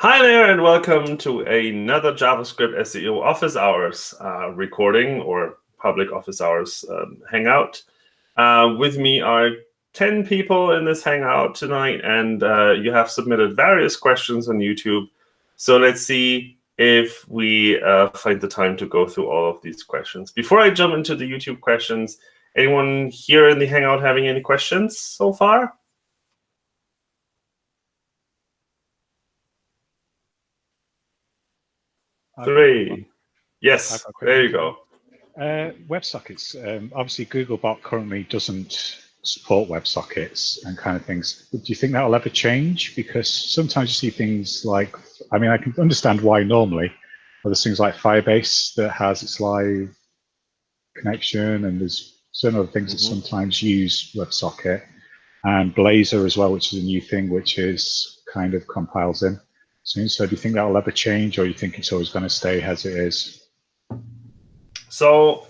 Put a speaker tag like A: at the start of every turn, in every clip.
A: Hi there, and welcome to another JavaScript SEO office hours uh, recording or public office hours um, hangout. Uh, with me are 10 people in this hangout tonight, and uh, you have submitted various questions on YouTube. So let's see if we uh, find the time to go through all of these questions. Before I jump into the YouTube questions, anyone here in the hangout having any questions so far? Three. Yes, there you go.
B: Uh, WebSockets. Um, obviously, Googlebot currently doesn't support WebSockets and kind of things. But do you think that will ever change? Because sometimes you see things like, I mean, I can understand why normally, but there's things like Firebase that has its live connection, and there's certain other things mm -hmm. that mm-hmm. sometimes use WebSocket, and Blazor as well, which is a new thing, which is kind of compiles in. So do you think that will ever change, or you think it's always going to stay as it is?
A: So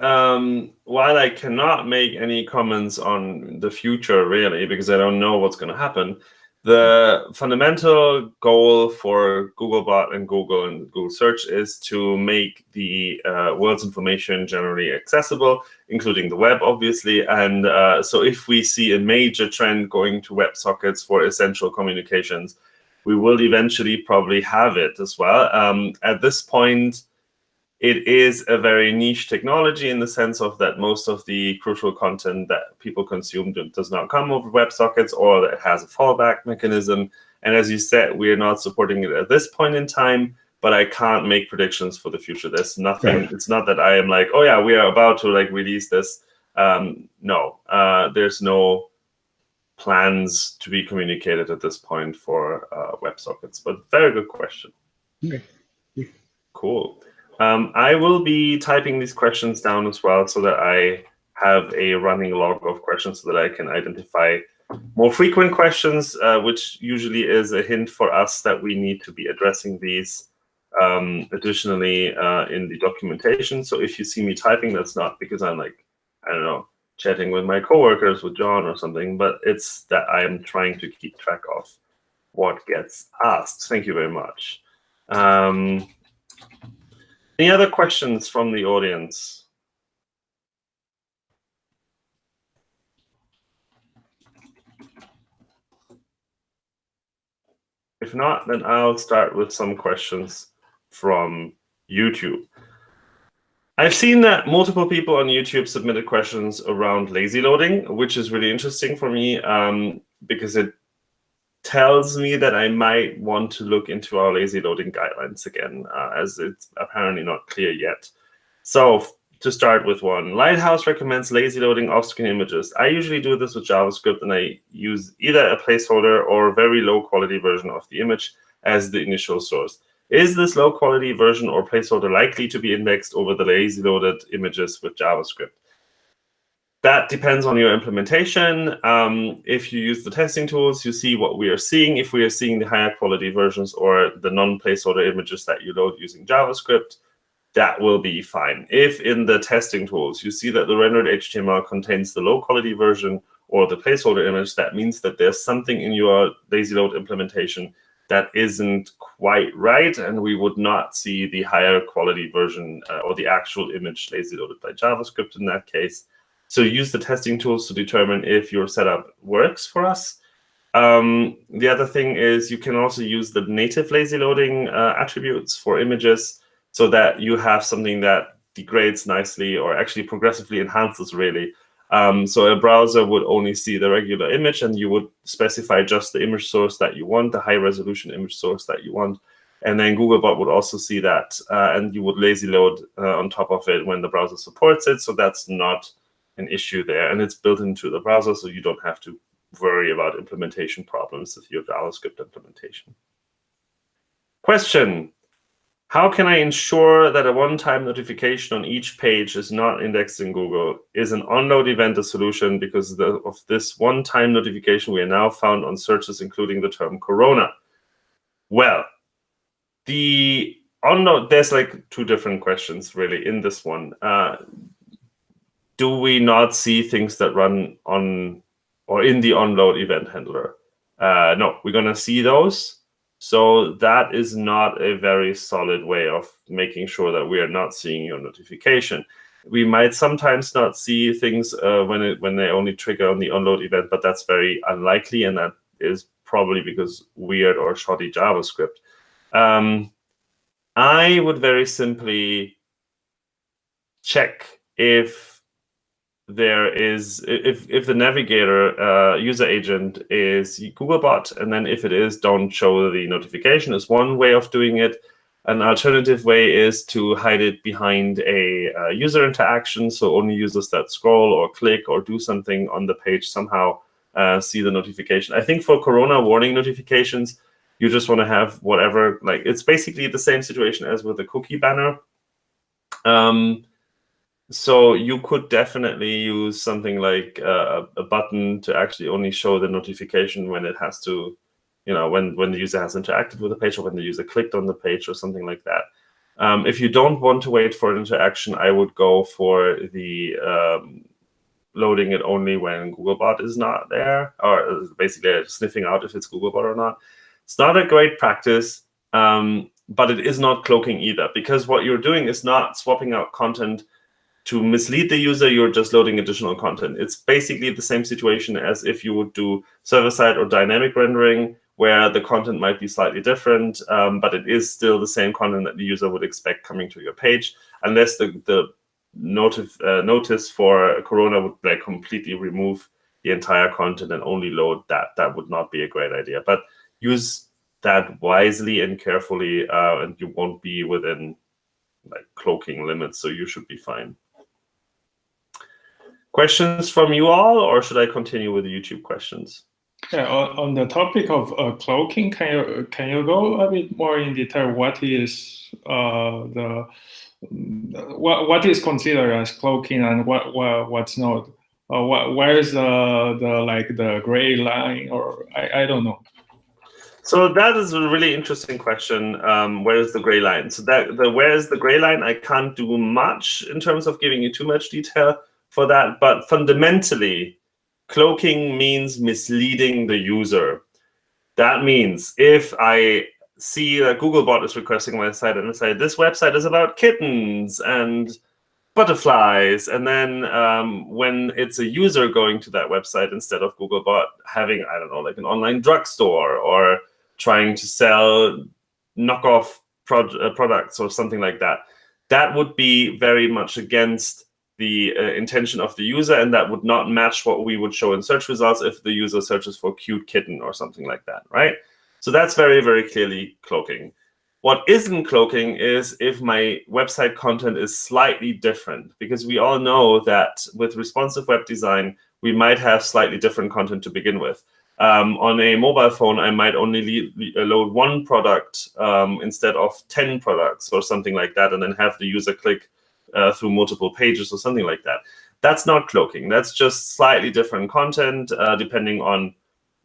A: um, while I cannot make any comments on the future, really, because I don't know what's going to happen, the fundamental goal for Googlebot and Google and Google Search is to make the uh, world's information generally accessible, including the web, obviously. And uh, so if we see a major trend going to WebSockets for essential communications, we will eventually probably have it as well. Um, at this point, it is a very niche technology in the sense of that most of the crucial content that people consume does not come over WebSockets or it has a fallback mechanism. And as you said, we are not supporting it at this point in time, but I can't make predictions for the future. There's nothing, it's not that I am like, oh yeah, we are about to like release this. Um, no, uh, there's no plans to be communicated at this point for uh, WebSockets. But very good question.
B: Okay.
A: Cool. Um, I will be typing these questions down as well so that I have a running log of questions so that I can identify more frequent questions, uh, which usually is a hint for us that we need to be addressing these um, additionally uh, in the documentation. So if you see me typing, that's not because I'm like, I don't know, chatting with my coworkers, with John or something, but it's that I am trying to keep track of what gets asked. Thank you very much. Um, any other questions from the audience? If not, then I'll start with some questions from YouTube. I've seen that multiple people on YouTube submitted questions around lazy loading, which is really interesting for me um, because it tells me that I might want to look into our lazy loading guidelines again, uh, as it's apparently not clear yet. So to start with one, Lighthouse recommends lazy loading off-screen images. I usually do this with JavaScript, and I use either a placeholder or a very low-quality version of the image as the initial source. Is this low quality version or placeholder likely to be indexed over the lazy loaded images with JavaScript? That depends on your implementation. Um, if you use the testing tools, you see what we are seeing. If we are seeing the higher quality versions or the non-placeholder images that you load using JavaScript, that will be fine. If in the testing tools you see that the rendered HTML contains the low quality version or the placeholder image, that means that there's something in your lazy load implementation that isn't quite right, and we would not see the higher quality version uh, or the actual image lazy loaded by JavaScript in that case. So use the testing tools to determine if your setup works for us. Um, the other thing is you can also use the native lazy loading uh, attributes for images so that you have something that degrades nicely or actually progressively enhances really um, so a browser would only see the regular image, and you would specify just the image source that you want, the high resolution image source that you want. And then Googlebot would also see that, uh, and you would lazy load uh, on top of it when the browser supports it. So that's not an issue there. And it's built into the browser, so you don't have to worry about implementation problems with your JavaScript implementation. Question, how can I ensure that a one-time notification on each page is not indexed in Google? Is an onload event a solution because of this one-time notification we are now found on searches including the term corona? Well, the onload, there's like two different questions really in this one. Uh, do we not see things that run on or in the onload event handler? Uh, no, we're going to see those. So that is not a very solid way of making sure that we are not seeing your notification. We might sometimes not see things uh, when it when they only trigger on the onload event, but that's very unlikely, and that is probably because weird or shoddy JavaScript. Um, I would very simply check if there is if if the navigator uh, user agent is Googlebot, and then if it is, don't show the notification is one way of doing it. An alternative way is to hide it behind a uh, user interaction, so only users that scroll or click or do something on the page somehow uh, see the notification. I think for Corona warning notifications, you just want to have whatever, like it's basically the same situation as with the cookie banner. Um, so you could definitely use something like uh, a button to actually only show the notification when it has to, you know, when, when the user has interacted with the page or when the user clicked on the page or something like that. Um, if you don't want to wait for an interaction, I would go for the um, loading it only when Googlebot is not there, or basically sniffing out if it's Googlebot or not. It's not a great practice, um, but it is not cloaking either, because what you're doing is not swapping out content to mislead the user, you're just loading additional content. It's basically the same situation as if you would do server-side or dynamic rendering, where the content might be slightly different, um, but it is still the same content that the user would expect coming to your page, unless the, the notif uh, notice for Corona would like completely remove the entire content and only load that. That would not be a great idea. But use that wisely and carefully, uh, and you won't be within like cloaking limits, so you should be fine. Questions from you all, or should I continue with the YouTube questions?
C: Yeah, on, the topic of uh, cloaking, can you can you go a bit more in detail? What is uh, the what what is considered as cloaking and what, what what's not? Uh, what, where is the the like the gray line, or I, I don't know.
A: So that is a really interesting question. Um, where is the gray line? So that the where is the gray line? I can't do much in terms of giving you too much detail for that. But fundamentally, cloaking means misleading the user. That means if I see that Googlebot is requesting my site and I say, this website is about kittens and butterflies. And then um, when it's a user going to that website instead of Googlebot having, I don't know, like an online drugstore or trying to sell knockoff uh, products or something like that, that would be very much against the uh, intention of the user, and that would not match what we would show in search results if the user searches for cute kitten or something like that, right? So that's very, very clearly cloaking. What isn't cloaking is if my website content is slightly different, because we all know that with responsive web design, we might have slightly different content to begin with. Um, on a mobile phone, I might only load one product um, instead of 10 products or something like that, and then have the user click uh, through multiple pages or something like that. That's not cloaking. That's just slightly different content uh, depending on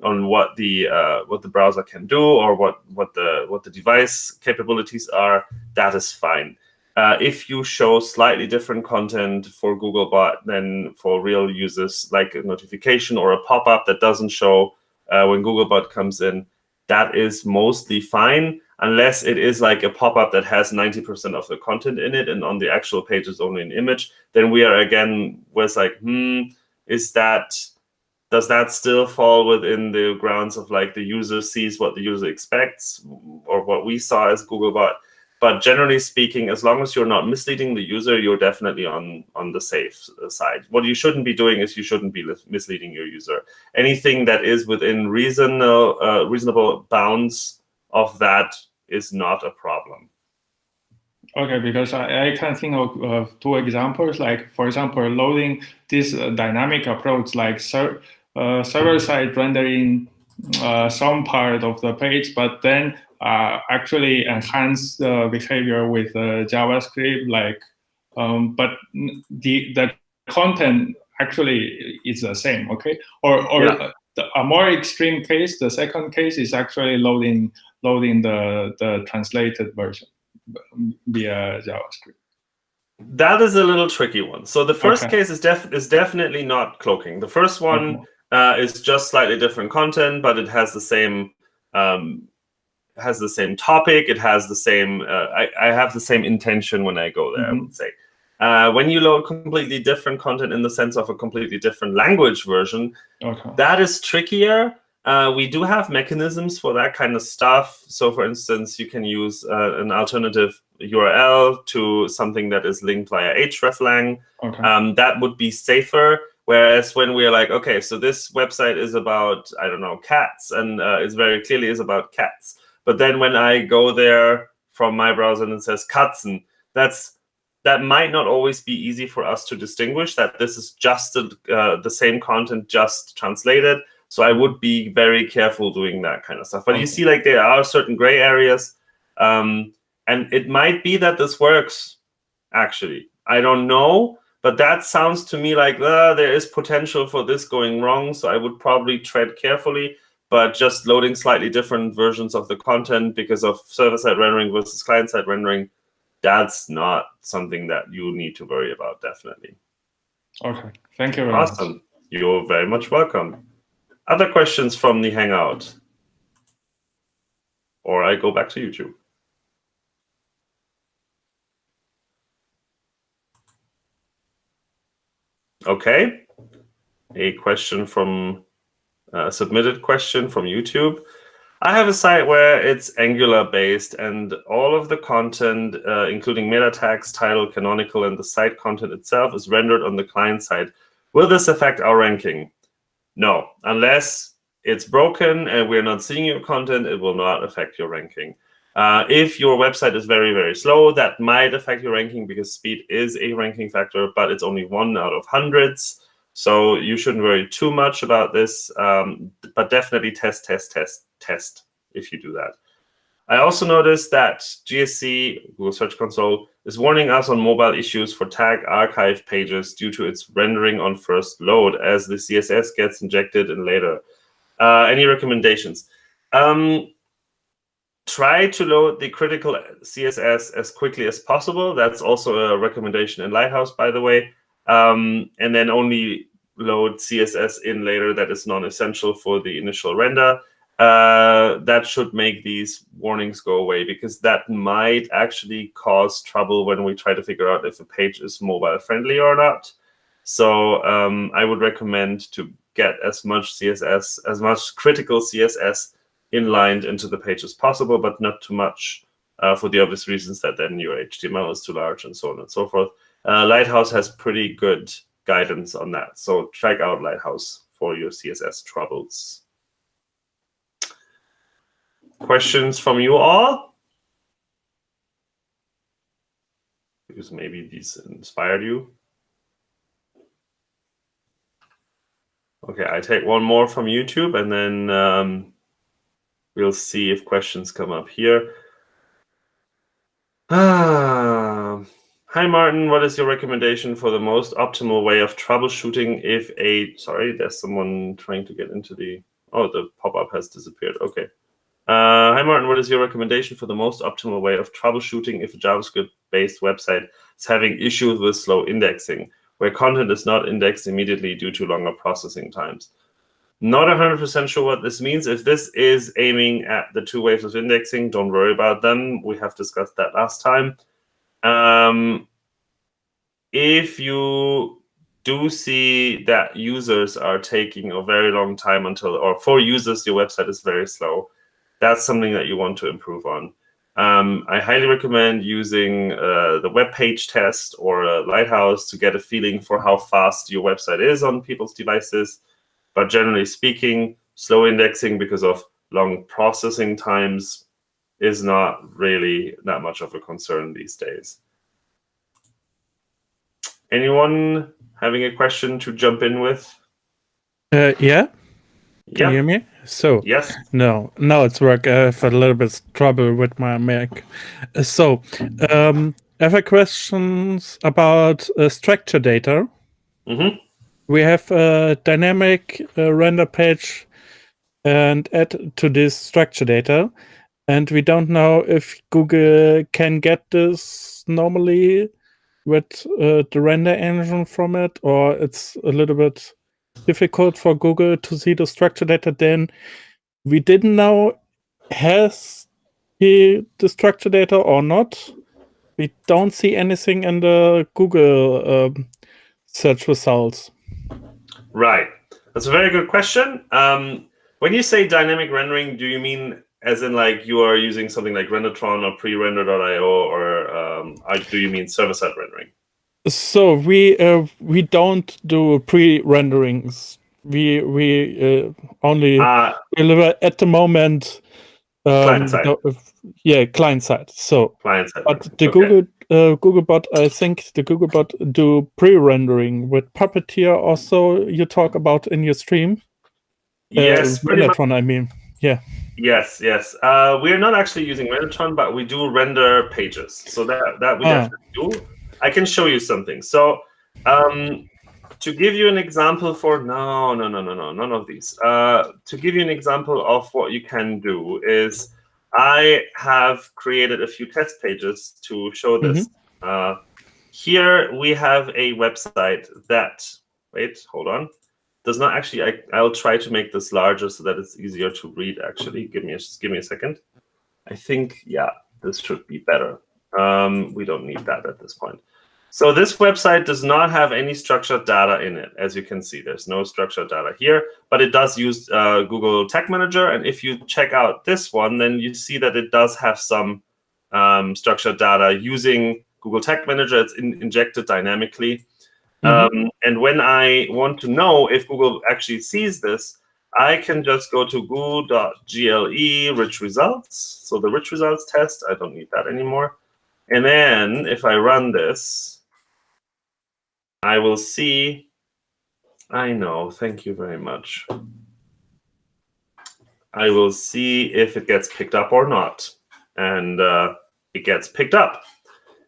A: on what the uh, what the browser can do or what what the what the device capabilities are. That is fine. Uh, if you show slightly different content for Googlebot than for real users, like a notification or a pop-up that doesn't show uh, when Googlebot comes in, that is mostly fine unless it is like a pop-up that has 90% of the content in it and on the actual page is only an image, then we are again, was like, hmm, is that, does that still fall within the grounds of like the user sees what the user expects or what we saw as Googlebot? But generally speaking, as long as you're not misleading the user, you're definitely on, on the safe side. What you shouldn't be doing is you shouldn't be misleading your user. Anything that is within reasonable, uh, reasonable bounds of that is not a problem.
C: Okay, because I, I can think of uh, two examples, like, for example, loading this uh, dynamic approach, like ser uh, server-side rendering uh, some part of the page, but then uh, actually enhance the behavior with uh, JavaScript, like, um, but the, the content actually is the same, okay? Or, or yeah. A more extreme case, the second case is actually loading loading the, the translated version via JavaScript?
A: That is a little tricky one. So the first okay. case is, def is definitely not cloaking. The first one uh, is just slightly different content, but it has the same um, has the same topic. It has the same. Uh, I, I have the same intention when I go there.
C: Mhm.
A: I would say. Uh, when you load completely different content in the sense of a completely different language version,
C: Okay.
A: that is trickier. Uh, we do have mechanisms for that kind of stuff. So, for instance, you can use uh, an alternative URL to something that is linked via hreflang.
C: Okay.
A: Um, that would be safer. Whereas when we're like, okay, so this website is about, I don't know, cats, and uh, it's very clearly is about cats. But then when I go there from my browser and it says Katzen, that's that might not always be easy for us to distinguish that this is just the, uh, the same content just translated. So I would be very careful doing that kind of stuff. But
C: Okay.
A: you see, like there are certain gray areas, um, and it might be that this works. Actually, I don't know, but that sounds to me like uh, there is potential for this going wrong. So I would probably tread carefully. But just loading slightly different versions of the content because of server-side rendering versus client-side rendering, that's not something that you need to worry about. Definitely.
C: Okay. Thank you very much.
A: Awesome. You're very much welcome. Other questions from the Hangout? Or I go back to YouTube. Okay. A question from uh, a submitted question from YouTube. I have a site where it's Angular based and all of the content, uh, including meta tags, title, canonical, and the site content itself is rendered on the client side. Will this affect our ranking? No, unless it's broken and we're not seeing your content, it will not affect your ranking. Uh, if your website is very, very slow, that might affect your ranking because speed is a ranking factor, but it's only one out of hundreds. So you shouldn't worry too much about this, um, but definitely test, test, test, test if you do that. I also noticed that GSC, Google Search Console, is warning us on mobile issues for tag archive pages due to its rendering on first load as the CSS gets injected in later. Uh, any recommendations? Um, try to load the critical CSS as quickly as possible. That's also a recommendation in Lighthouse, by the way. Um, and then only load CSS in later that is non-essential for the initial render. Uh, that should make these warnings go away because that might actually cause trouble when we try to figure out if a page is mobile friendly or not. So um, I would recommend to get as much CSS, as much critical CSS inlined into the page as possible, but not too much uh, for the obvious reasons that then your HTML is too large and so on and so forth. Uh, Lighthouse has pretty good guidance on that. So check out Lighthouse for your CSS troubles. Questions from you all? Because maybe these inspired you. Okay, I take one more from YouTube and then um, we'll see if questions come up here. Ah, hi, Martin. What is your recommendation for the most optimal way of troubleshooting if a, sorry, there's someone trying to get into the, oh, the pop-up has disappeared. Okay. Uh, hi, Martin. What is your recommendation for the most optimal way of troubleshooting if a JavaScript-based website is having issues with slow indexing, where content is not indexed immediately due to longer processing times? Not 100% sure what this means. If this is aiming at the two waves of indexing, don't worry about them. We have discussed that last time. Um, if you do see that users are taking a very long time until, or for users, your website is very slow, that's something that you want to improve on. Um, I highly recommend using uh, the web page test or uh, Lighthouse to get a feeling for how fast your website is on people's devices. But generally speaking, slow indexing because of long processing times is not really that much of a concern these days. Anyone having a question to jump in with?
D: Uh, yeah, can
A: Yeah.
D: you hear me? So,
A: Yes.
D: no, now it's work. I have a little bit trouble with my Mac. Uh, So, um, I have a questions about uh, structure data.
A: hmm
D: We have a dynamic uh, render page and add to this structure data, and we don't know if Google can get this normally with uh, the render engine from it, or it's a little bit difficult for Google to see the structure data. Then we didn't know has he the structure data or not. We don't see anything in the Google um, search results.
A: Right. That's a very good question. Um, when you say dynamic rendering, do you mean as in like you are using something like Rendertron or pre-render.io, or um, do you mean server-side rendering?
D: So we uh, we don't do pre-renderings. We we uh, only uh, deliver at the moment.
A: Um, client side.
D: Yeah, client side. So
A: client side.
D: But the okay. Google uh, Googlebot, I think the Googlebot do pre-rendering with Puppeteer. Also, you talk about in your stream.
A: Yes,
D: uh, one. I mean, yeah.
A: Yes, yes. Uh, we're not actually using Rendertron, but we do render pages. So that that we ah. definitely do. I can show you something. So um, to give you an example for no, no, no, no, no, none of these. Uh, to give you an example of what you can do is I have created a few test pages to show this. Mm-hmm. Uh, here we have a website that, wait, hold on, does not actually, I, I'll try to make this larger so that it's easier to read actually. Give me a, give me a second. I think, yeah, this should be better. Um, we don't need that at this point. So this website does not have any structured data in it. As you can see, there's no structured data here, but it does use uh, Google Tag Manager. And if you check out this one, then you see that it does have some um, structured data using Google Tag Manager. It's in, injected dynamically. Mm -hmm. um, and when I want to know if Google actually sees this, I can just go to google.gle rich results. So the rich results test, I don't need that anymore. And then if I run this, I will see. I know. Thank you very much. I will see if it gets picked up or not. And uh, it gets picked up.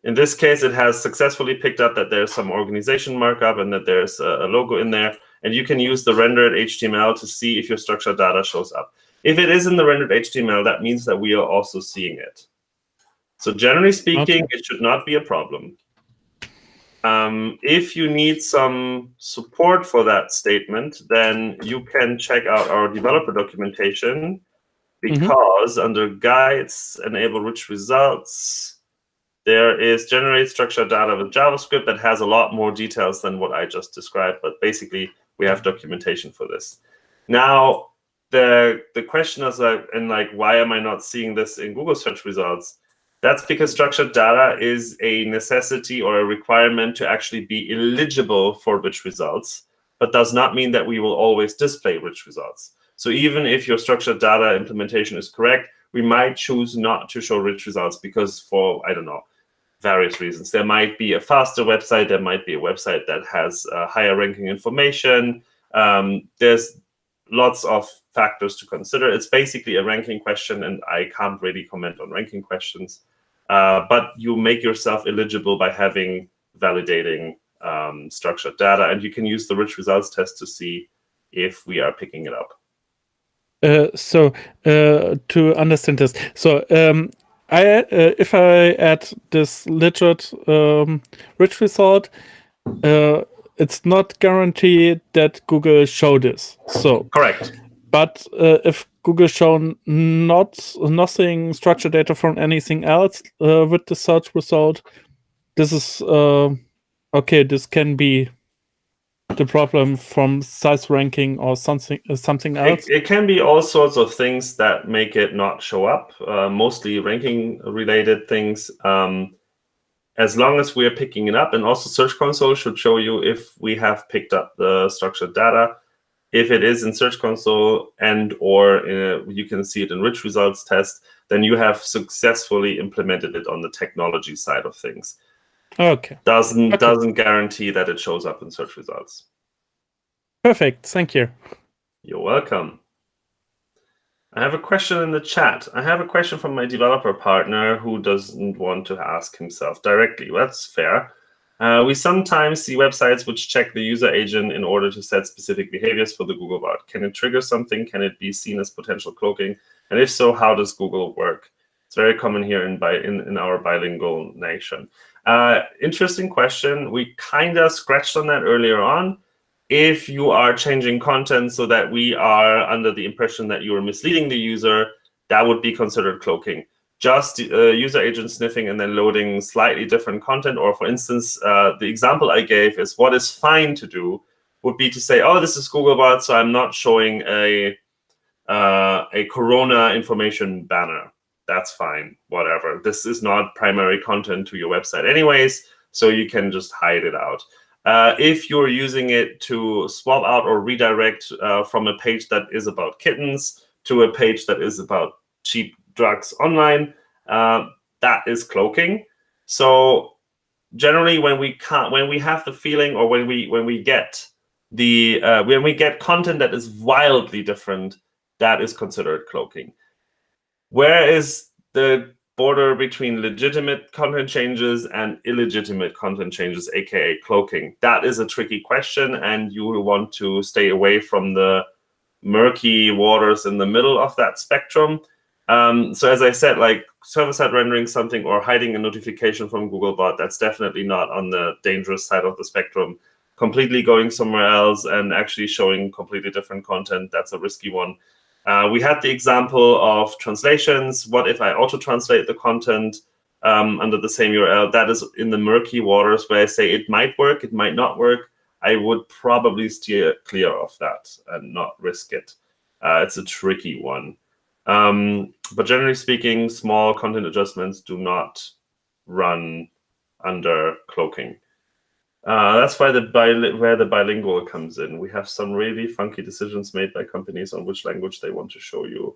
A: In this case, it has successfully picked up that there's some organization markup and that there's a, a logo in there. And you can use the rendered HTML to see if your structured data shows up. If it is in the rendered HTML, that means that we are also seeing it. So generally speaking, okay. it should not be a problem. Um, if you need some support for that statement, then you can check out our developer documentation mm-hmm. because mm -hmm. under guides, enable rich results, there is generate structured data with JavaScript that has a lot more details than what I just described, but basically we have documentation for this. Now, the the question is like, and like, why am I not seeing this in Google search results? That's because structured data is a necessity or a requirement to actually be eligible for rich results, but does not mean that we will always display rich results. So even if your structured data implementation is correct, we might choose not to show rich results because for, I don't know, various reasons. There might be a faster website. There might be a website that has uh, higher ranking information. Um, there's lots of factors to consider. It's basically a ranking question, and I can't really comment on ranking questions. Uh, but you make yourself eligible by having validating um, structured data, and you can use the rich results test to see if we are picking it up.
D: Uh, so uh, to understand this, so um, I uh, if I add this legit um, rich result, uh, it's not guaranteed that Google show this. So
A: correct.
D: But uh, if Google shown not nothing structured data from anything else uh, with the search result. This is uh, okay. This can be the problem from size ranking or something uh, something else.
A: It, it, can be all sorts of things that make it not show up. Uh, mostly ranking related things. Um, as long as we are picking it up, and also Search Console should show you if we have picked up the structured data if it is in Search Console and or uh, you can see it in rich results test, then you have successfully implemented it on the technology side of things.
D: Okay.
A: Doesn't
D: okay.
A: doesn't guarantee that it shows up in search results.
D: Perfect. Thank you.
A: You're welcome. I have a question in the chat. I have a question from my developer partner who doesn't want to ask himself directly. That's fair. Uh, we sometimes see websites which check the user agent in order to set specific behaviors for the Googlebot. Can it trigger something? Can it be seen as potential cloaking? And if so, how does Google work? It's very common here in, bi in, in our bilingual nation. Uh, interesting question. We kind of scratched on that earlier on. If you are changing content so that we are under the impression that you are misleading the user, that would be considered cloaking. just uh, user agent sniffing and then loading slightly different content. Or for instance, uh, the example I gave is what is fine to do would be to say, oh, this is Googlebot, so I'm not showing a uh, a Corona information banner. That's fine, whatever. This is not primary content to your website anyways, so you can just hide it out. Uh, if you're using it to swap out or redirect uh, from a page that is about kittens to a page that is about cheap drugs online, uh, that is cloaking. So generally, when we can't, when we have the feeling, or when we when we get the uh, when we get content that is wildly different, that is considered cloaking. Where is the border between legitimate content changes and illegitimate content changes, aka cloaking? That is a tricky question, and you will want to stay away from the murky waters in the middle of that spectrum. Um, so as I said, like server-side rendering something or hiding a notification from Googlebot, that's definitely not on the dangerous side of the spectrum. Completely going somewhere else and actually showing completely different content, that's a risky one. Uh, we had the example of translations. What if I auto-translate the content um, under the same URL? That is in the murky waters where I say it might work, it might not work. I would probably steer clear of that and not risk it. Uh, it's a tricky one. Um, but generally speaking, small content adjustments do not run under cloaking. Uh, that's why the where the bilingual comes in. We have some really funky decisions made by companies on which language they want to show you.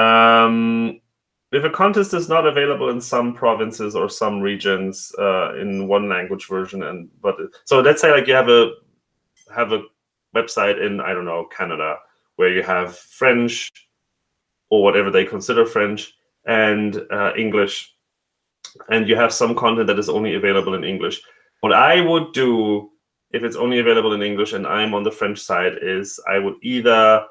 A: Um, if a contest is not available in some provinces or some regions uh, in one language version, and but so let's say like you have a have a website in I don't know Canada where you have French, or whatever they consider French, and uh, English. And you have some content that is only available in English. What I would do if it's only available in English and I'm on the French side is I would either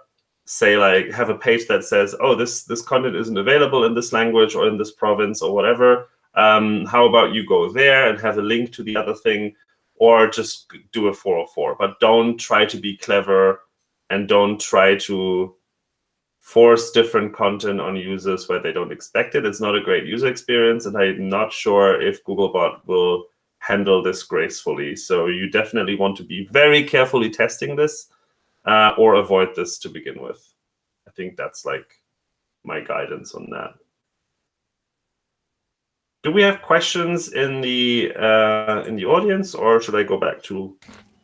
A: say like have a page that says, oh, this this content isn't available in this language or in this province or whatever. Um, how about you go there and have a link to the other thing, or just do a 404. But don't try to be clever and don't try to force different content on users where they don't expect it. It's not a great user experience, and I'm not sure if Googlebot will handle this gracefully. So you definitely want to be very carefully testing this uh, or avoid this to begin with. I think that's like my guidance on that. Do we have questions in the uh, in the audience, or should I go back to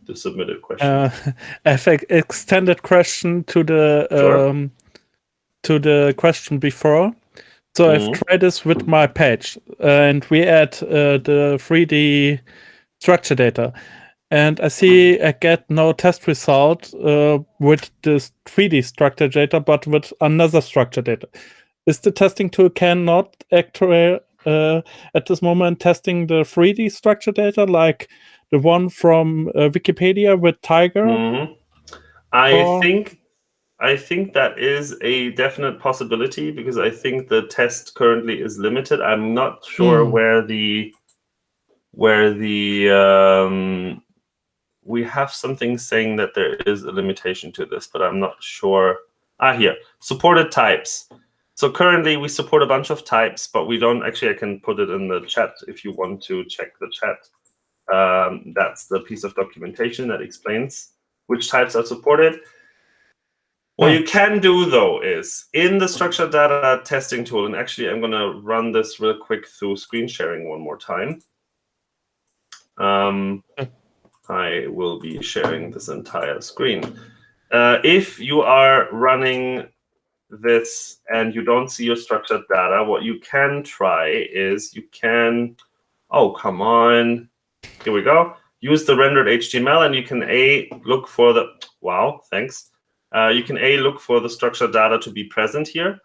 A: the submitted question? Uh,
D: I think extended question to the sure. um, to the question before. So mm -hmm. I've mm-hmm. tried this with my page, and we add uh, the 3D structure data. And I see I get no test result uh, with this 3D structure data, but with another structure data. Is the testing tool cannot actually uh, at this moment testing the 3D structure data like the one from uh, Wikipedia with Tiger? Mm -hmm.
A: I or... think I think that is a definite possibility because I think the test currently is limited. I'm not sure mm. where the where the um, we have something saying that there is a limitation to this, but I'm not sure. Ah, here supported types. So currently we support a bunch of types, but we don't actually. I can put it in the chat if you want to check the chat. Um, that's the piece of documentation that explains which types are supported. What you can do, though, is in the structured data testing tool, and actually I'm going to run this real quick through screen sharing one more time. Um, I will be sharing this entire screen. Uh, if you are running this and you don't see your structured data, what you can try is you can, oh, come on. Here we go. Use the rendered HTML and you can A, look for the, wow, thanks uh, you can A, look for the structured data to be present here,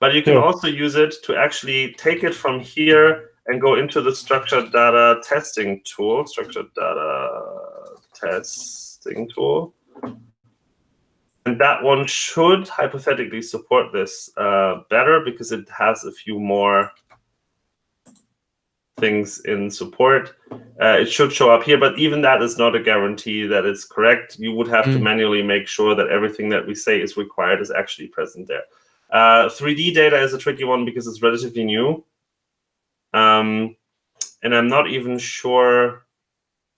A: but you can yeah. also use it to actually take it from here and go into the structured data testing tool, structured data testing tool. And that one should hypothetically support this uh, better because it has a few more things in support. Uh, it should show up here, but even that is not a guarantee that it's correct. You would have mm. to manually make sure that everything that we say is required is actually present there. Uh, 3D data is a tricky one because it's relatively new. Um, and I'm not even sure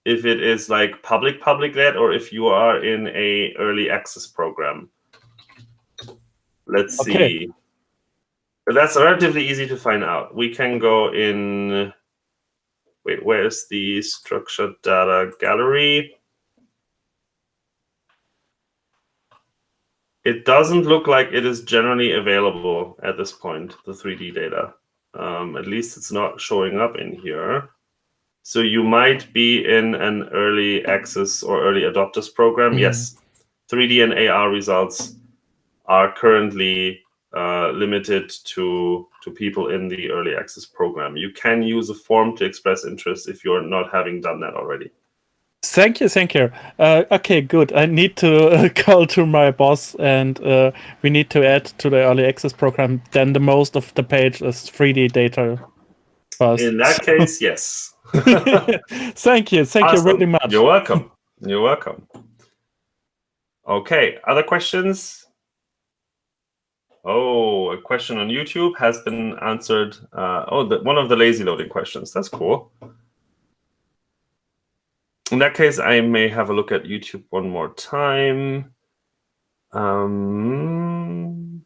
A: if it is like public public led or if you are in a early access program. Let's
D: Okay.
A: see. That's relatively easy to find out. We can go in. Wait, where's the structured data gallery? It doesn't look like it is generally available at this point, the 3D data. Um, at least it's not showing up in here. So you might be in an early access or early adopters program.
D: Mhm.
A: Yes, 3D and AR results are currently uh, limited to to people in the early access program. You can use a form to express interest if you're not having done that already.
D: Thank you, thank you. Uh, okay, good. I need to uh, call to my boss, and uh, we need to add to the early access program. Then the most of the page is 3D data. First.
A: In that case, yes.
D: thank you, thank
A: Awesome.
D: you very much.
A: You're welcome. You're welcome. Okay, other questions? Oh, a question on YouTube has been answered. Uh, oh, the, one of the lazy loading questions. That's cool. In that case, I may have a look at YouTube one more time. Um,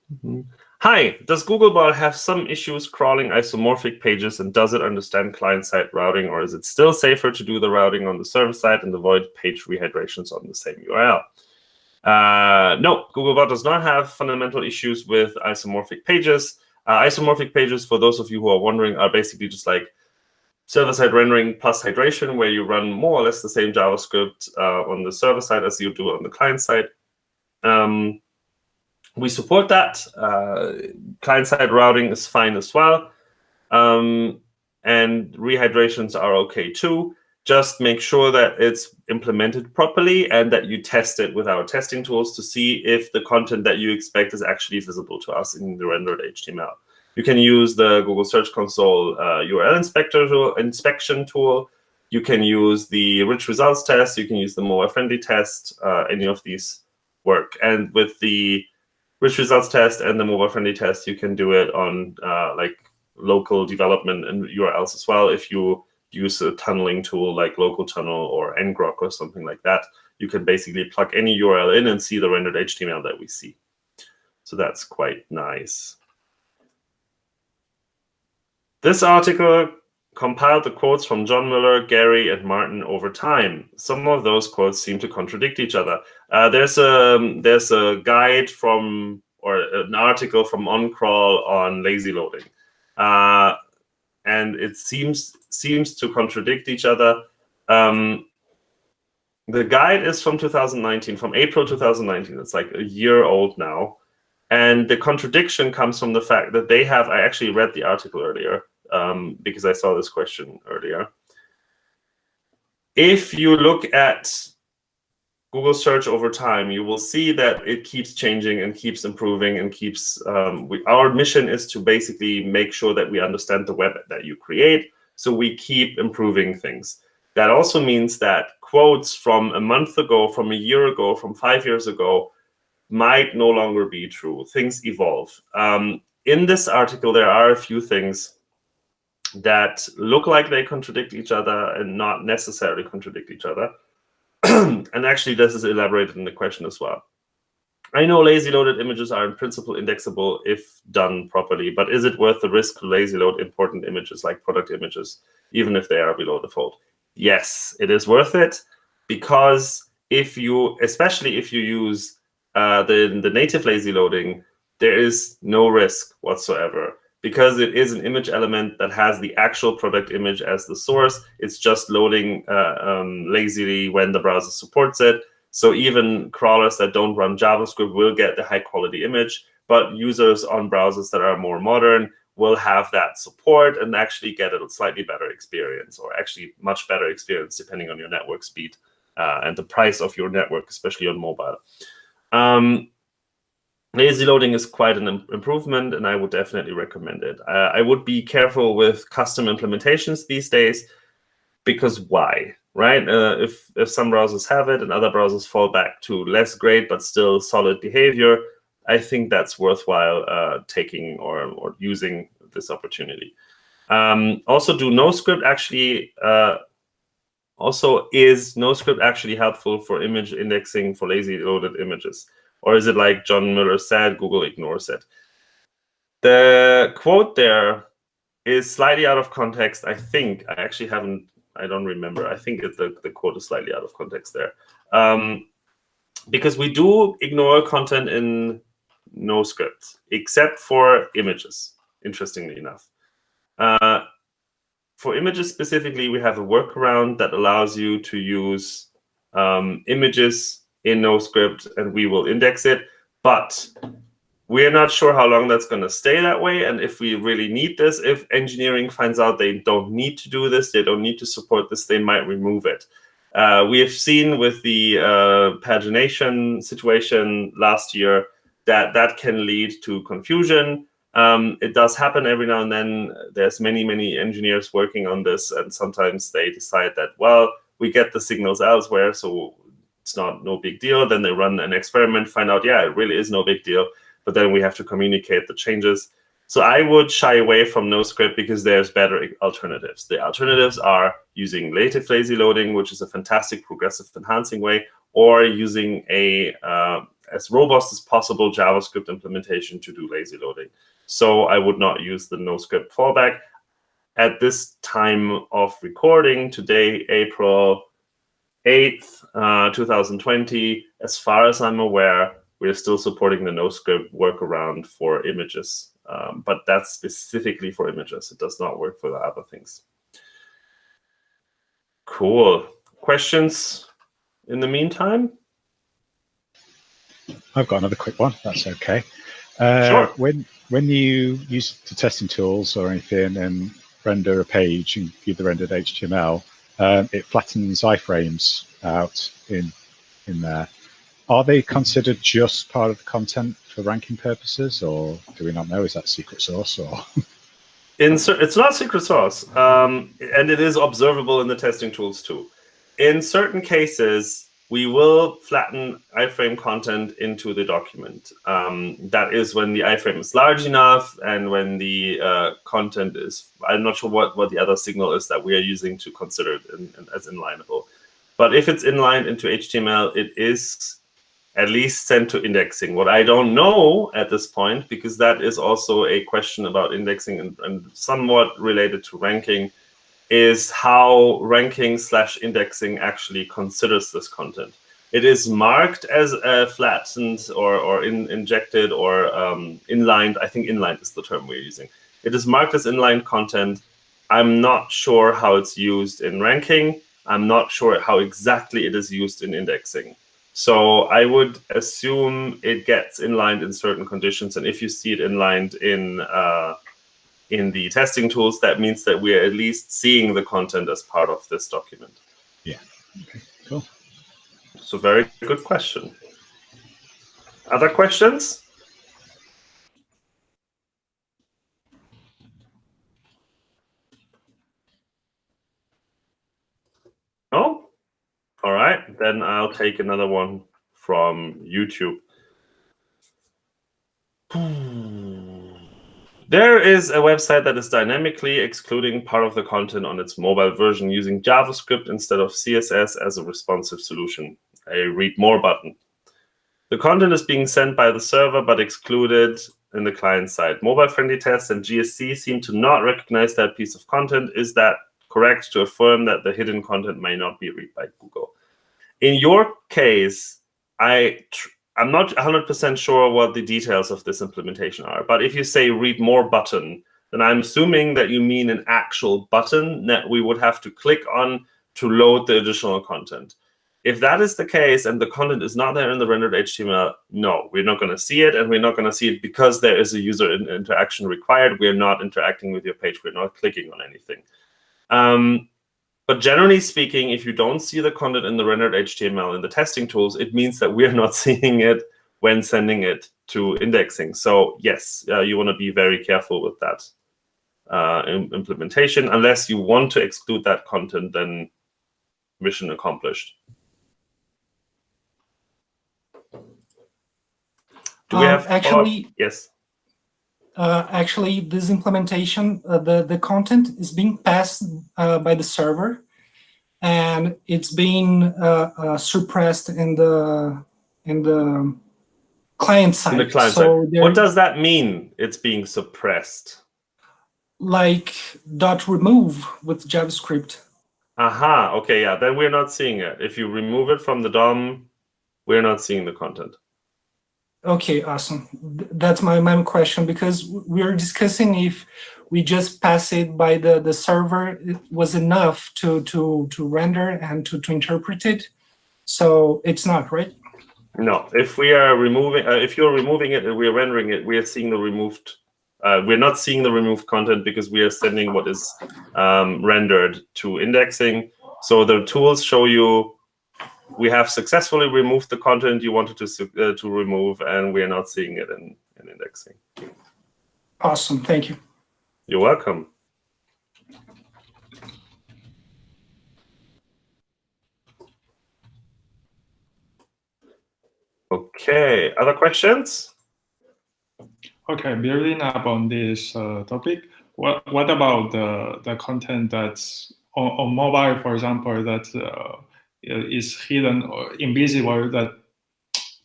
A: hi, does Googlebot have some issues crawling isomorphic pages and does it understand client-side routing or is it still safer to do the routing on the server side and avoid page rehydrations on the same URL? Uh, no, Googlebot does not have fundamental issues with isomorphic pages. Uh, isomorphic pages, for those of you who are wondering, are basically just like server-side rendering plus hydration, where you run more or less the same JavaScript uh, on the server side as you do on the client side. Um, we support that. Uh, client-side routing is fine as well. Um, and rehydrations are okay too. Just make sure that it's implemented properly and that you test it with our testing tools to see if the content that you expect is actually visible to us in the rendered HTML. You can use the Google Search Console uh, URL inspector tool, inspection tool. You can use the rich results test. You can use the mobile friendly test. Uh, any of these work. And with the rich results test and the mobile friendly test, you can do it on uh, like local development and URLs as well. If you use a tunneling tool like local tunnel or ngrok or something like that, you can basically plug any URL in and see the rendered HTML that we see. So that's quite nice. This article compiled the quotes from John Mueller, Gary, and Martin over time. Some of those quotes seem to contradict each other. Uh, there's a there's a guide from or an article from OnCrawl on lazy loading, uh, and it seems seems to contradict each other. Um, the guide is from 2019, from April 2019. It's like a year old now. And the contradiction comes from the fact that they have, I actually read the article earlier um, because I saw this question earlier. If you look at Google search over time, you will see that it keeps changing and keeps improving and keeps, um, we, our mission is to basically make sure that we understand the web that you create. So we keep improving things. That also means that quotes from a month ago, from a year ago, from five years ago, might no longer be true. Things evolve. Um, in this article, there are a few things that look like they contradict each other and not necessarily contradict each other. and actually, this is elaborated in the question as well. I know lazy loaded images are in principle indexable if done properly, but is it worth the risk to lazy load important images like product images, even if they are below the fold? Yes, it is worth it because if you, especially if you use uh, the, the native lazy loading, there is no risk whatsoever because it is an image element that has the actual product image as the source. It's just loading uh, um, lazily when the browser supports it. So even crawlers that don't run JavaScript will get the high quality image, but users on browsers that are more modern will have that support and actually get a slightly better experience or actually much better experience depending on your network speed uh, and the price of your network, especially on mobile. Um, lazy loading is quite an improvement and I would definitely recommend it. Uh, I would be careful with custom implementations these days because why, right? Uh, if, if some browsers have it and other browsers fall back to less great but still solid behavior, I think that's worthwhile uh, taking or, or using this opportunity. Um, also, do NoScript actually uh, also is NoScript actually helpful for image indexing for lazy loaded images? Or is it like John Mueller said, Google ignores it? The quote there is slightly out of context. I think I actually haven't, I don't remember. I think the, the quote is slightly out of context there. Um, because we do ignore content in NoScript, except for images, interestingly enough. Uh, for images specifically, we have a workaround that allows you to use um, images in NoScript, and we will index it. But we're not sure how long that's going to stay that way. And if we really need this, if engineering finds out they don't need to do this, they don't need to support this, they might remove it. Uh, we have seen with the uh, pagination situation last year that that can lead to confusion. Um, it does happen every now and then. There's many, many engineers working on this, and sometimes they decide that, well, we get the signals elsewhere, so it's not no big deal. Then they run an experiment, find out, yeah, it really is no big deal but then we have to communicate the changes. So I would shy away from NoScript because there's better alternatives. The alternatives are using native lazy loading, which is a fantastic progressive enhancing way, or using a uh, as robust as possible JavaScript implementation to do lazy loading. So I would not use the NoScript fallback. At this time of recording, today, April 8th, uh, 2020, as far as I'm aware, we're still supporting the NoScript workaround for images, um, but that's specifically for images. It does not work for the other things. Cool. Questions in the meantime?
B: I've got another quick one. That's okay. Uh,
A: sure.
B: When when you use the testing tools or anything and render a page and view the rendered HTML, um, it flattens iframes out in in there are they considered just part of the content for ranking purposes, or do we not know? Is that secret source or?
A: in it's not secret source, um, and it is observable in the testing tools too. In certain cases, we will flatten iframe content into the document. Um, that is when the iframe is large enough and when the uh, content is, I'm not sure what, what the other signal is that we are using to consider it in, in, as inlineable. But if it's inlined into HTML, it is at least sent to indexing. What I don't know at this point, because that is also a question about indexing and, and somewhat related to ranking, is how ranking slash indexing actually considers this content. It is marked as a flattened or, or in, injected or um, inlined. I think inlined is the term we're using. It is marked as inlined content. I'm not sure how it's used in ranking. I'm not sure how exactly it is used in indexing. So I would assume it gets inlined in certain conditions. And if you see it inlined in uh, in the testing tools, that means that we're at least seeing the content as part of this document.
B: Yeah. Okay, cool.
A: So very good question. Other questions? No? All right, then I'll take another one from YouTube. There is a website that is dynamically excluding part of the content on its mobile version using JavaScript instead of CSS as a responsive solution, a read more button. The content is being sent by the server but excluded in the client side. Mobile-friendly tests and GSC seem to not recognize that piece of content. Is that correct to affirm that the hidden content may not be read by Google. In your case, I I'm not 100% sure what the details of this implementation are, but if you say read more button, then I'm assuming that you mean an actual button that we would have to click on to load the additional content. If that is the case and the content is not there in the rendered HTML, no, we're not going to see it, and we're not going to see it because there is a user interaction required. We're not interacting with your page. We're not clicking on anything. Um, but generally speaking, if you don't see the content in the rendered HTML in the testing tools, it means that we're not seeing it when sending it to indexing. So yes, uh, you want to be very careful with that uh, implementation. Unless you want to exclude that content, then mission accomplished. Do we
E: Um,
A: have follow-up?
E: actually-
A: Yes.
E: Uh, actually, this implementation, uh, the, the content is being passed uh, by the server and it's being uh, uh, suppressed in the in the client side.
A: In the client
E: so
A: side. What does that mean? It's being suppressed.
E: like dot remove with JavaScript.
A: Aha. Okay. Yeah. Then we're not seeing it. If you remove it from the DOM, we're not seeing the content.
E: Okay, awesome. That's my main question because we're discussing if we just pass it by the, the server it was enough to, to, to render and to, to interpret it. So it's not, right?
A: No. If we are removing, uh, if you're removing it and we're rendering it, we are seeing the removed. Uh, we're not seeing the removed content because we are sending what is um, rendered to indexing. So the tools show you we have successfully removed the content you wanted to uh, to remove, and we are not seeing it in, in indexing.
E: Awesome, thank you.
A: You're welcome. Okay, other questions?
C: Okay, building up on this uh, topic, what what about the the content that's on, on mobile, for example, that uh, is hidden or invisible? That,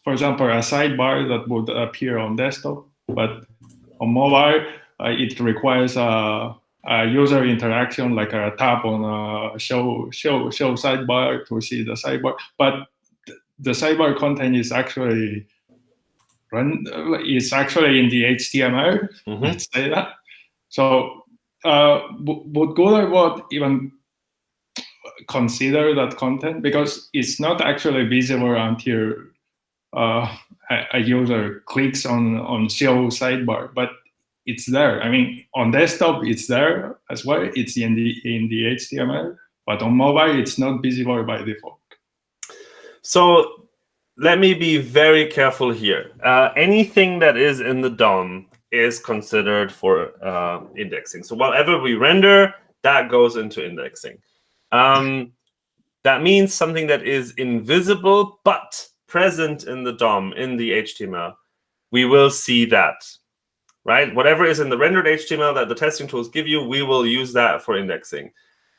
C: for example, a sidebar that would appear on desktop, but on mobile, uh, it requires a, a user interaction, like a tap on a show show show sidebar to see the sidebar, but the sidebar content is actually run is actually in the HTML.
A: Mhm.
C: Let's say that. So uh, would Googlebot even consider that content because it's not actually visible until uh, a, a user clicks on on show sidebar, but it's there. I mean, on desktop it's there as well. It's in the in the HTML, but on mobile it's not visible by default.
A: So let me be very careful here. Uh, anything that is in the DOM is considered for uh, indexing. So whatever we render, that goes into indexing. Um, that means something that is invisible but present in the DOM, in the HTML. We will see that, right? Whatever is in the rendered HTML that the testing tools give you, we will use that for indexing.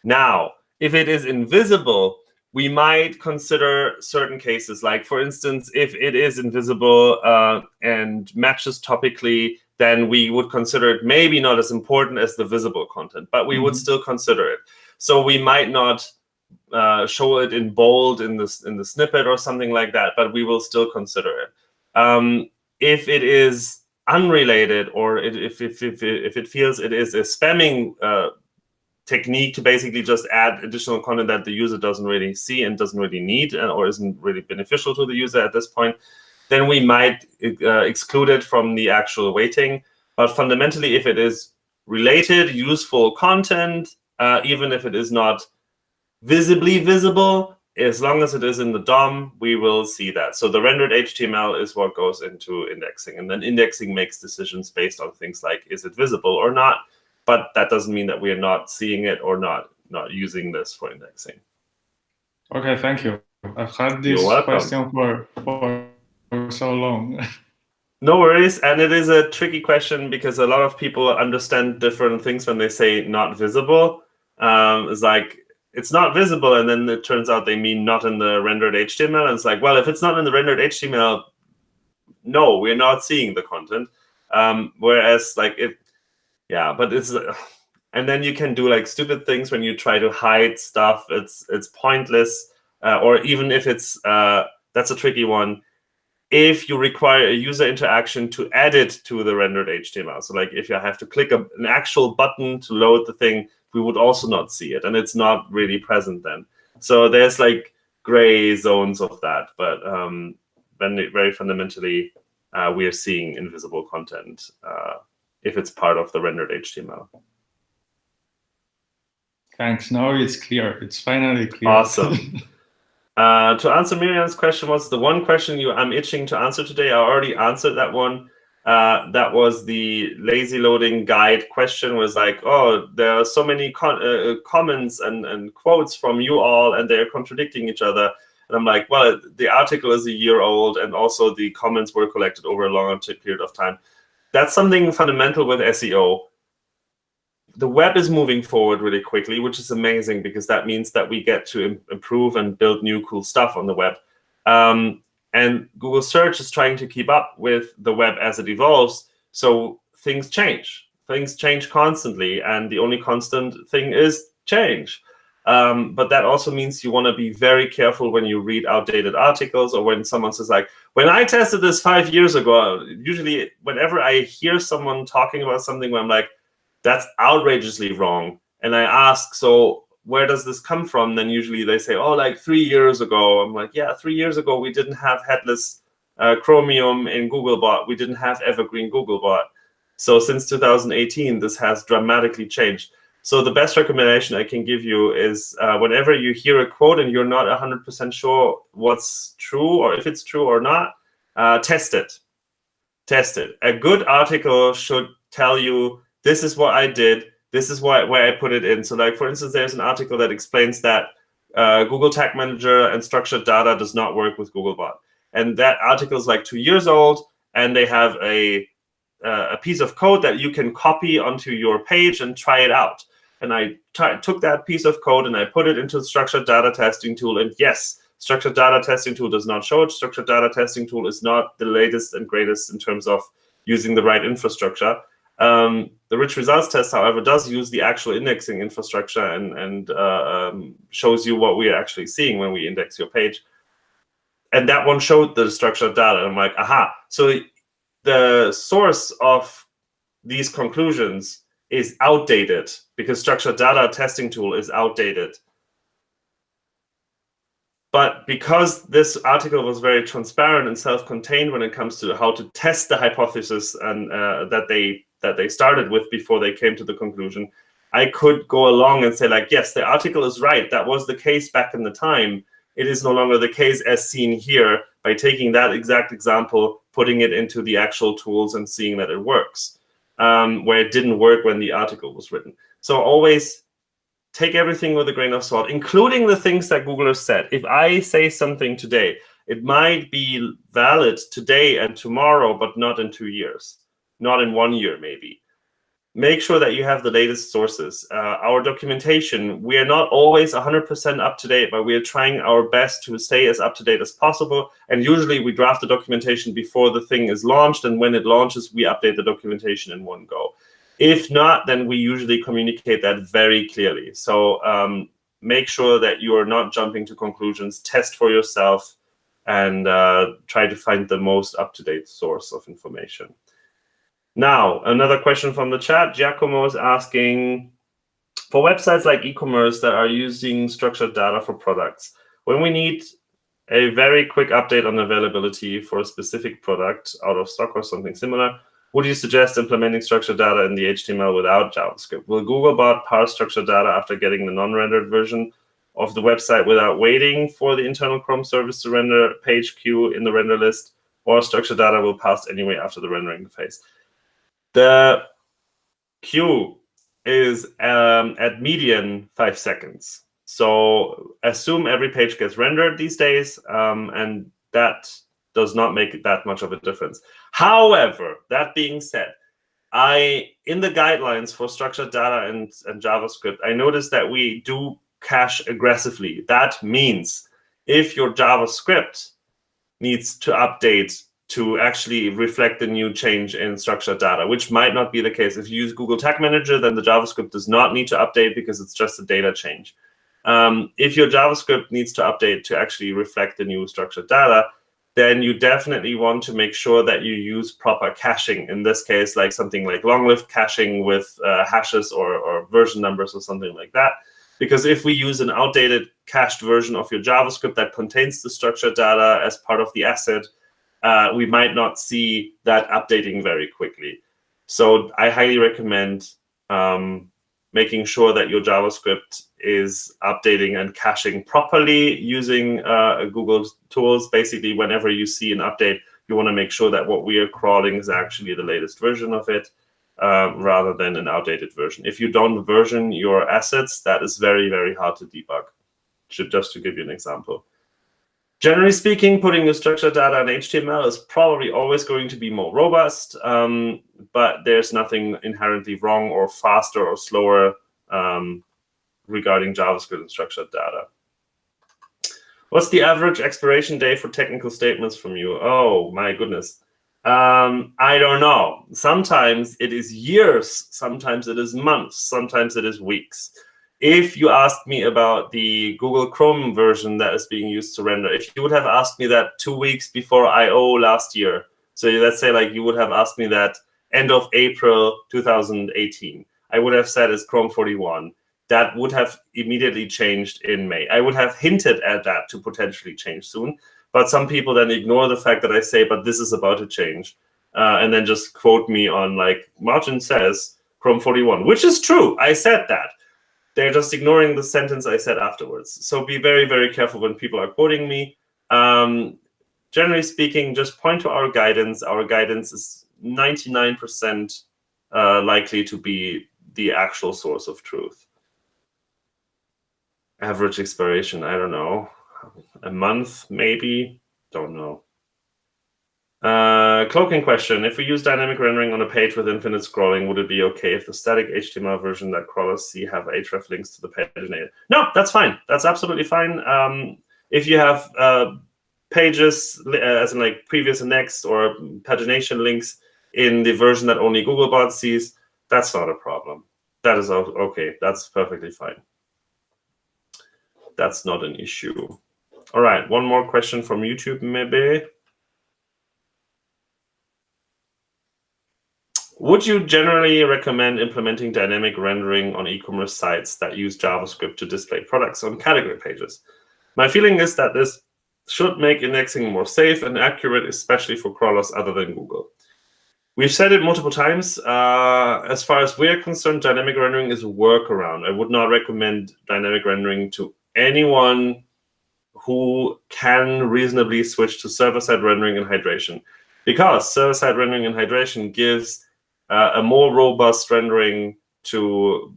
A: Now, if it is invisible, we might consider certain cases, like for instance, if it is invisible uh, and matches topically, then we would consider it maybe not as important as the visible content, but we would
C: Mhm.
A: still consider it. So we might not uh, show it in bold in this in the snippet or something like that, but we will still consider it. Um, if it is unrelated or it, if, if, if, if it feels it is a spamming uh, technique to basically just add additional content that the user doesn't really see and doesn't really need or isn't really beneficial to the user at this point, then we might uh, exclude it from the actual weighting. But fundamentally, if it is related, useful content, uh, even if it is not visibly visible, as long as it is in the DOM, we will see that. So the rendered HTML is what goes into indexing. And then indexing makes decisions based on things like, is it visible or not? But that doesn't mean that we are not seeing it or not, not using this for indexing.
C: Okay, thank you. I've had this question for, for for so long.
A: No worries. And it is a tricky question because a lot of people understand different things when they say not visible. Um, it's like, it's not visible. And then it turns out they mean not in the rendered HTML. And it's like, well, if it's not in the rendered HTML, no, we're not seeing the content. Um, whereas, like, if, yeah, but it's, and then you can do like stupid things when you try to hide stuff. It's, it's pointless. Uh, or even if it's, uh, that's a tricky one if you require a user interaction to add it to the rendered HTML. So like if you have to click a, an actual button to load the thing, we would also not see it. And it's not really present then. So there's like gray zones of that. But um, then it- very fundamentally, uh, we are seeing invisible content uh, if it's part of the rendered HTML.
C: Thanks. Now it's clear. It's finally clear.
A: Awesome. Uh, to answer Miriam's question, what's the one question you I'm itching to answer today? I already answered that one. Uh, that was the lazy loading guide question. Was like, oh, there are so many con- uh, comments and, and quotes from you all, and they're contradicting each other. And I'm like, well, the article is a year old, and also the comments were collected over a long period of time. That's something fundamental with SEO. The web is moving forward really quickly, which is amazing because that means that we get to improve and build new cool stuff on the web. Um, and Google search is trying to keep up with the web as it evolves. So things change. Things change constantly. And the only constant thing is change. Um, but that also means you want to be very careful when you read outdated articles or when someone says like, when I tested this five years ago, usually whenever I hear someone talking about something where I'm like, that's outrageously wrong. And I ask, so where does this come from? Then usually they say, oh, like three years ago. I'm like, yeah, three years ago, we didn't have headless uh, Chromium in Googlebot. We didn't have Evergreen Googlebot. So since 2018, this has dramatically changed. So the best recommendation I can give you is uh, whenever you hear a quote and you're not 100% sure what's true or if it's true or not, uh, test it. Test it. A good article should tell you, this is what I did, this is why, where I put it in. So like, for instance, there's an article that explains that uh, Google Tag Manager and structured data does not work with Googlebot. And that article is like two years old, and they have a, uh, a piece of code that you can copy onto your page and try it out. And I took that piece of code and I put it into the structured data testing tool. And yes, structured data testing tool does not show it. Structured data testing tool is not the latest and greatest in terms of using the right infrastructure. Um, the rich results test, however, does use the actual indexing infrastructure and, and uh, um, shows you what we are actually seeing when we index your page. And that one showed the structured data. I'm like, aha. So the source of these conclusions is outdated because structured data testing tool is outdated. But because this article was very transparent and self-contained when it comes to how to test the hypothesis and uh, that they that they started with before they came to the conclusion, I could go along and say like, yes, the article is right. That was the case back in the time. It is no longer the case as seen here by taking that exact example, putting it into the actual tools and seeing that it works, um, where it didn't work when the article was written. So always take everything with a grain of salt, including the things that Google has said. If I say something today, it might be valid today and tomorrow, but not in two years not in one year maybe. Make sure that you have the latest sources. Uh, our documentation, we are not always 100% up to date, but we are trying our best to stay as up to date as possible. And usually we draft the documentation before the thing is launched. And when it launches, we update the documentation in one go. If not, then we usually communicate that very clearly. So um, make sure that you are not jumping to conclusions. Test for yourself and uh, try to find the most up-to-date source of information. Now, another question from the chat. Giacomo is asking, for websites like e-commerce that are using structured data for products, when we need a very quick update on availability for a specific product out of stock or something similar, would you suggest implementing structured data in the HTML without JavaScript? Will Googlebot parse structured data after getting the non-rendered version of the website without waiting for the internal Chrome service to render page queue in the render list, or structured data will pass anyway after the rendering phase? The queue is um, at median five seconds. So assume every page gets rendered these days, um, and that does not make that much of a difference. However, that being said, I in the guidelines for structured data and, and JavaScript, I noticed that we do cache aggressively. That means if your JavaScript needs to update to actually reflect the new change in structured data, which might not be the case. If you use Google Tag Manager, then the JavaScript does not need to update because it's just a data change. Um, if your JavaScript needs to update to actually reflect the new structured data, then you definitely want to make sure that you use proper caching. In this case, like something like long-lived caching with uh, hashes or, or version numbers or something like that. Because if we use an outdated cached version of your JavaScript that contains the structured data as part of the asset, uh, we might not see that updating very quickly. So I highly recommend um, making sure that your JavaScript is updating and caching properly using uh, Google tools. Basically, whenever you see an update, you want to make sure that what we are crawling is actually the latest version of it um, rather than an outdated version. If you don't version your assets, that is very, very hard to debug, just to give you an example. Generally speaking, putting your structured data in HTML is probably always going to be more robust, um, but there's nothing inherently wrong or faster or slower um, regarding JavaScript and structured data. What's the average expiration day for technical statements from you? Oh, my goodness. Um, I don't know. Sometimes it is years, sometimes it is months, sometimes it is weeks. If you asked me about the Google Chrome version that is being used to render, if you would have asked me that two weeks before I/O last year, so let's say like you would have asked me that end of April 2018, I would have said it's Chrome 41. That would have immediately changed in May. I would have hinted at that to potentially change soon. But some people then ignore the fact that I say, but this is about to change. Uh, and then just quote me on like, Martin says Chrome 41, which is true. I said that. They're just ignoring the sentence I said afterwards. So be very, very careful when people are quoting me. Um, generally speaking, just point to our guidance. Our guidance is 99% uh, likely to be the actual source of truth. Average expiration, I don't know a month, maybe. Don't know. Uh, cloaking question. If we use dynamic rendering on a page with infinite scrolling, would it be okay if the static HTML version that crawlers see have href links to the paginator? No, that's fine. That's absolutely fine. Um, if you have uh, pages, uh, as in like previous and next, or pagination links in the version that only Googlebot sees, that's not a problem. That is okay. That's perfectly fine. That's not an issue. All right, one more question from YouTube, maybe. Would you generally recommend implementing dynamic rendering on e-commerce sites that use JavaScript to display products on category pages? My feeling is that this should make indexing more safe and accurate, especially for crawlers other than Google. We've said it multiple times. Uh, as far as we're concerned, dynamic rendering is a workaround. I would not recommend dynamic rendering to anyone who can reasonably switch to server-side rendering and hydration. Because server-side rendering and hydration gives uh, a more robust rendering to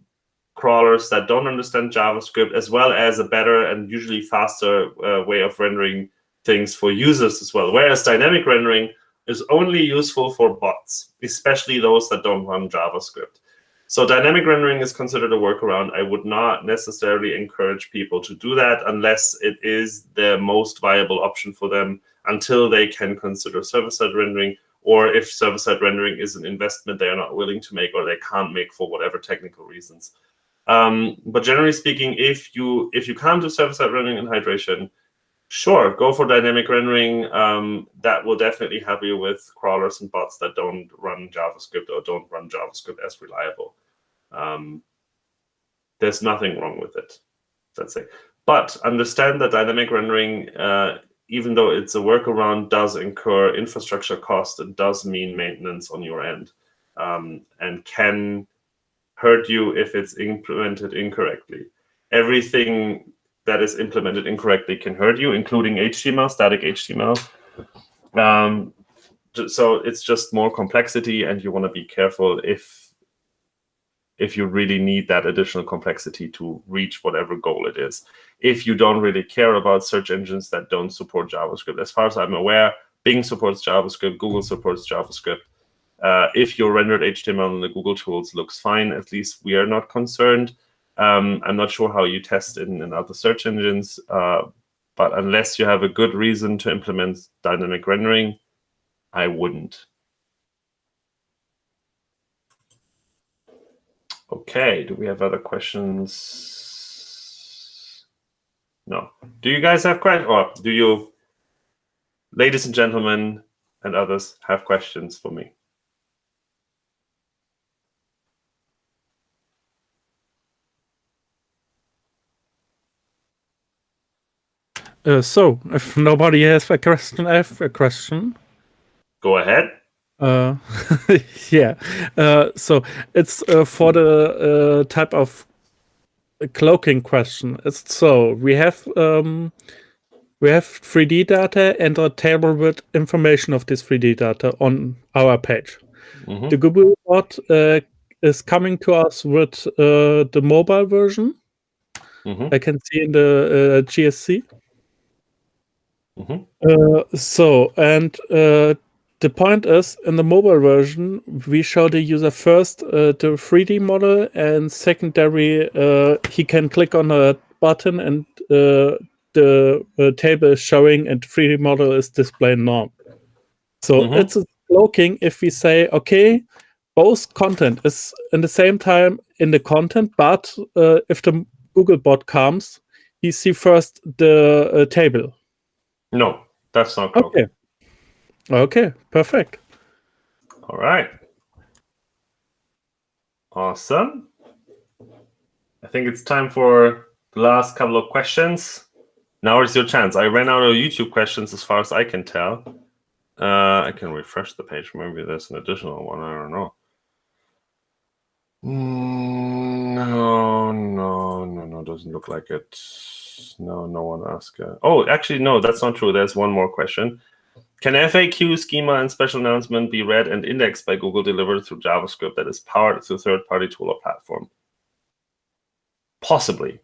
A: crawlers that don't understand JavaScript, as well as a better and usually faster uh, way of rendering things for users as well. Whereas dynamic rendering is only useful for bots, especially those that don't run JavaScript. So dynamic rendering is considered a workaround. I would not necessarily encourage people to do that unless it is the most viable option for them until they can consider server-side rendering or if server-side rendering is an investment they are not willing to make or they can't make for whatever technical reasons. Um, but generally speaking, if you if you can't do server-side rendering and hydration, sure, go for dynamic rendering. Um, that will definitely help you with crawlers and bots that don't run JavaScript or don't run JavaScript as reliable. Um, there's nothing wrong with it, let's say. But understand that dynamic rendering, uh, even though it's a workaround, does incur infrastructure cost and does mean maintenance on your end um, and can hurt you if it's implemented incorrectly. Everything that is implemented incorrectly can hurt you, including HTML, static HTML. Um, so it's just more complexity, and you want to be careful if if you really need that additional complexity to reach whatever goal it is. If you don't really care about search engines that don't support JavaScript, as far as I'm aware, Bing supports JavaScript, Google supports JavaScript. Uh, if your rendered HTML in the Google tools looks fine, at least we are not concerned. Um, I'm not sure how you test in, in other search engines, uh, but unless you have a good reason to implement dynamic rendering, I wouldn't. Okay, do we have other questions? No. Do you guys have questions? Or do you, ladies and gentlemen and others, have questions for me?
D: Uh, so, if nobody has a question, I have a question.
A: Go ahead.
D: Uh, yeah. Uh, so it's uh, for the uh, type of cloaking question. It's so we have um, we have 3D data and a table with information of this 3D data on our page. Mm -hmm. The Google bot uh, is coming to us with uh, the mobile version. Mm -hmm. I can see in the GSC.
A: Mhm.
D: Uh, so, and uh, the point is, in the mobile version, we show the user first uh, the 3D model, and secondary, uh, he can click on a button, and uh, the uh, table is showing, and 3D model is displayed now. So
A: Mhm.
D: it's a cloaking if we say, okay, both content is in the same time in the content, but uh, if the Googlebot comes, he see first the uh, table.
A: No, that's not.
D: Okay. Okay, perfect.
A: All right. Awesome. I think it's time for the last couple of questions. Now is your chance. I ran out of YouTube questions as far as I can tell. Uh, I can refresh the page. Maybe there's an additional one. I don't know. Mm, No, no, no, no. Doesn't look like it. No, no one asked. Uh, oh, actually, no, that's not true. There's one more question. Can FAQ, schema, and special announcement be read and indexed by Google delivered through JavaScript that is powered through third-party tool or platform? Possibly.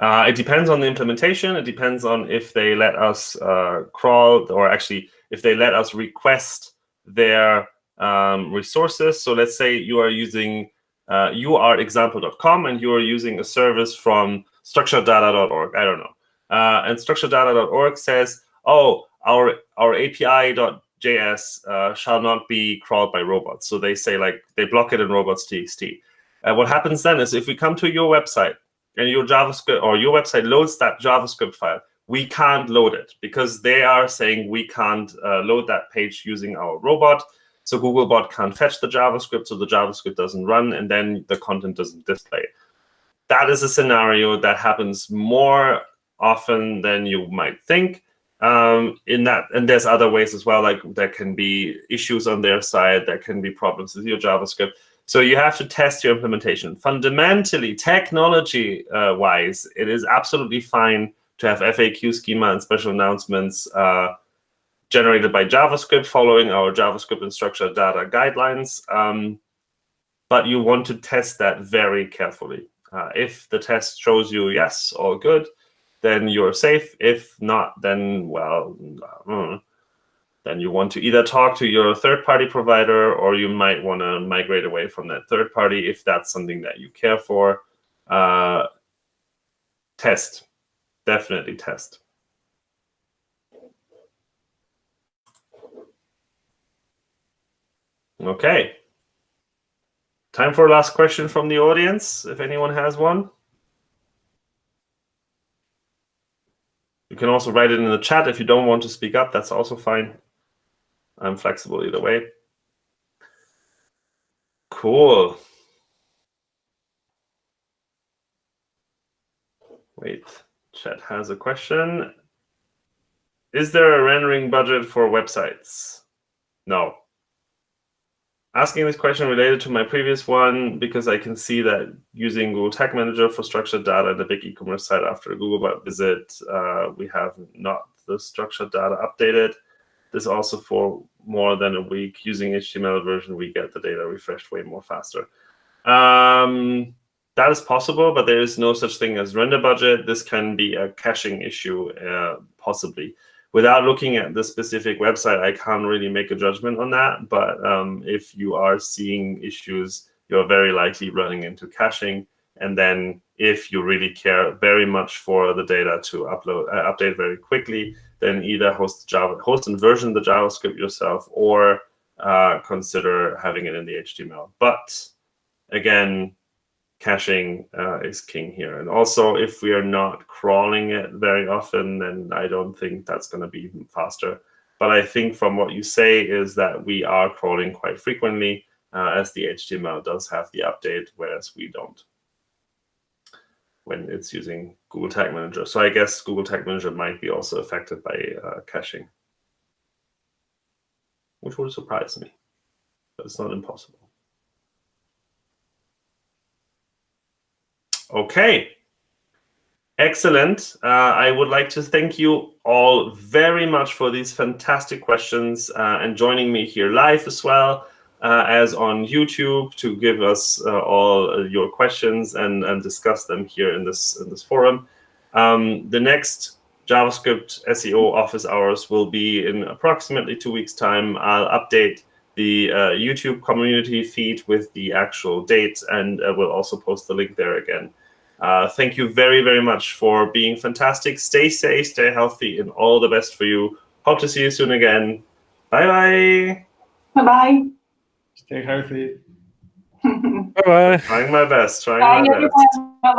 A: Uh, it depends on the implementation. It depends on if they let us uh, crawl, or actually, if they let us request their um, resources. So let's say you are using, uh, you are example.com, and you are using a service from structureddata.org. I don't know. Uh, and structureddata.org says, oh, our our API.js uh, shall not be crawled by robots. So they say like they block it in robots.txt. What happens then is if we come to your website and your JavaScript or your website loads that JavaScript file, we can't load it because they are saying we can't uh, load that page using our robot. So Googlebot can't fetch the JavaScript, so the JavaScript doesn't run, and then the content doesn't display. That is a scenario that happens more often than you might think um, in that, and there's other ways as well, like there can be issues on their side, there can be problems with your JavaScript. So you have to test your implementation. Fundamentally, technology-wise, it is absolutely fine to have FAQ schema and special announcements uh, generated by JavaScript following our JavaScript and structured data guidelines. Um, but you want to test that very carefully. Uh, if the test shows you, yes, all good, then you're safe. If not, then, well, mm, then you want to either talk to your third-party provider or you might want to migrate away from that third party if that's something that you care for. Uh, test. Definitely test. Okay. Time for a last question from the audience, if anyone has one. You can also write it in the chat if you don't want to speak up. That's also fine. I'm flexible either way. Cool. Wait, chat has a question. Is there a rendering budget for websites? No. Asking this question related to my previous one because I can see that using Google Tag Manager for structured data in a big e-commerce site after a Googlebot visit, uh, we have not the structured data updated. This also for more than a week using HTML version, we get the data refreshed way more faster. Um, that is possible, but there is no such thing as render budget. This can be a caching issue, uh, possibly. Without looking at the specific website, I can't really make a judgment on that. But um, if you are seeing issues, you're very likely running into caching. And then if you really care very much for the data to upload, uh, update very quickly, then either host Java, host and version the JavaScript yourself, or uh, consider having it in the HTML. But again, caching uh, is king here. And also, if we are not crawling it very often, then I don't think that's going to be even faster. But I think from what you say is that we are crawling quite frequently, uh, as the HTML does have the update, whereas we don't when it's using Google Tag Manager. So I guess Google Tag Manager might be also affected by uh, caching, which would surprise me, but it's not impossible. Okay. Excellent. Uh, I would like to thank you all very much for these fantastic questions uh, and joining me here live as well uh, as on YouTube to give us uh, all your questions and, and discuss them here in this in this forum. Um, the next JavaScript SEO office hours will be in approximately two weeks' time. I'll update the uh, YouTube community feed with the actual dates, and uh, we'll also post the link there again. Uh, thank you very, very much for being fantastic. Stay safe, stay healthy, and all the best for you. Hope to see you soon again. Bye bye.
F: Bye-bye.
C: Stay healthy.
D: Bye bye.
A: Trying my best. Trying
F: Bye,
A: my best.
F: everyone.